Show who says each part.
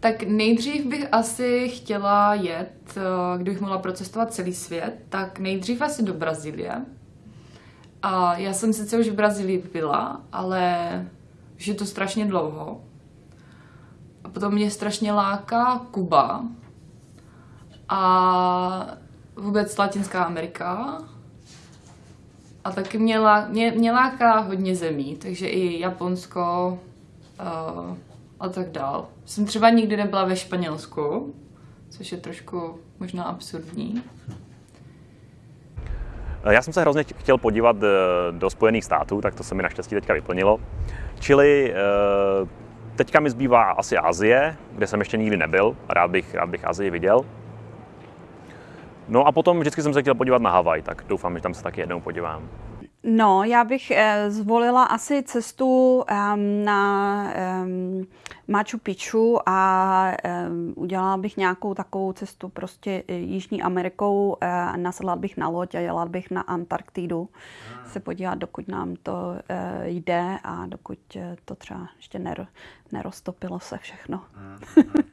Speaker 1: Tak nejdřív bych asi chtěla jet, eh, kdybych mohla procestovat celý svět, tak nejdřív asi do Brazílie. A já jsem sice už v Brazílii byla, ale už je to strašně dlouho. A potom mě strašně láká Kuba a vůbec Latinská Amerika. A taky mě, lá, mě, mě láká hodně zemí, takže i Japonsko uh, a tak dál. Jsem třeba nikdy nebyla ve Španělsku, což je trošku možná absurdní.
Speaker 2: Já jsem se hrozně chtěl podívat eh, do Spojených států, tak to se mi naštěstí teďka vyplnilo. Čili eh, teďka mi zbývá asi Asie, kde jsem ještě nikdy nebyl. Rád bych, rád bych Azii viděl. No a potom vždycky jsem se chtěl podívat na Havaj, tak doufám, že tam se taky jednou podívám.
Speaker 3: No, já bych eh, zvolila asi cestu um, na um, Machu Picchu a um, udělala bych nějakou takovou cestu prostě eh, Jižní Amerikou, uh, nasedla bych na loď a jela bych na Antarktidu ah. se podívat, dokud nám to jde a dokud to třeba ještě ner, neroztopilo se všechno. Ah.